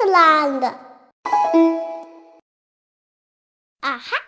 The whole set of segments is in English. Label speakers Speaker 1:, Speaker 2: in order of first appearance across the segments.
Speaker 1: Iceland. Aha!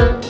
Speaker 1: Sir.